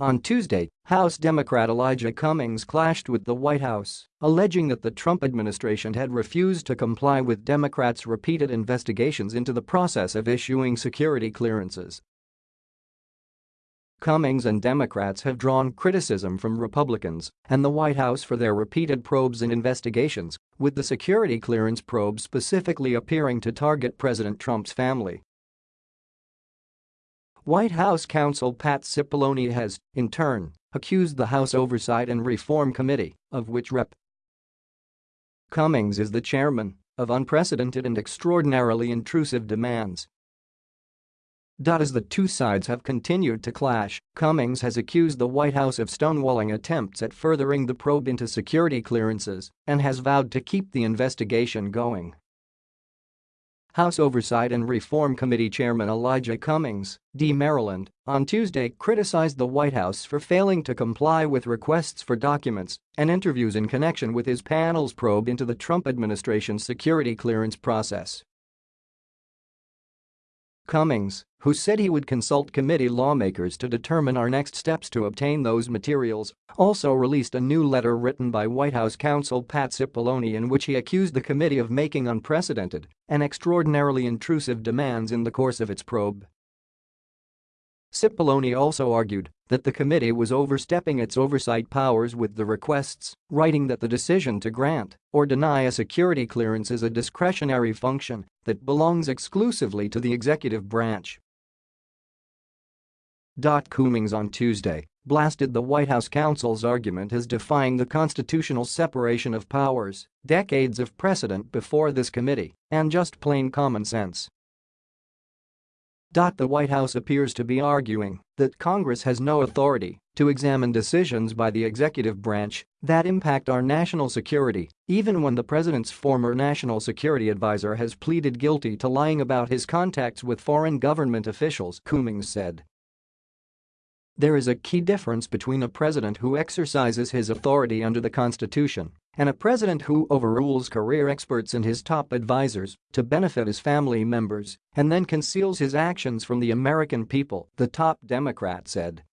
On Tuesday, House Democrat Elijah Cummings clashed with the White House, alleging that the Trump administration had refused to comply with Democrats' repeated investigations into the process of issuing security clearances. Cummings and Democrats have drawn criticism from Republicans and the White House for their repeated probes and investigations, with the security clearance probe specifically appearing to target President Trump's family. White House counsel Pat Cipollone has, in turn, accused the House Oversight and Reform Committee, of which Rep. Cummings is the chairman, of unprecedented and extraordinarily intrusive demands. As the two sides have continued to clash, Cummings has accused the White House of stonewalling attempts at furthering the probe into security clearances and has vowed to keep the investigation going. House Oversight and Reform Committee Chairman Elijah Cummings, D. Maryland, on Tuesday criticized the White House for failing to comply with requests for documents and interviews in connection with his panel's probe into the Trump administration's security clearance process. Cummings, who said he would consult committee lawmakers to determine our next steps to obtain those materials, also released a new letter written by White House counsel Pat Cipollone in which he accused the committee of making unprecedented and extraordinarily intrusive demands in the course of its probe. Cipollone also argued that the committee was overstepping its oversight powers with the requests, writing that the decision to grant or deny a security clearance is a discretionary function that belongs exclusively to the executive branch. Cummings on Tuesday blasted the White House counsel's argument as defying the constitutional separation of powers, decades of precedent before this committee, and just plain common sense. The White House appears to be arguing that Congress has no authority to examine decisions by the executive branch that impact our national security, even when the president's former national security advisor has pleaded guilty to lying about his contacts with foreign government officials, Cummings said. There is a key difference between a president who exercises his authority under the Constitution and a president who overrules career experts and his top advisers to benefit his family members and then conceals his actions from the American people, the top Democrat said.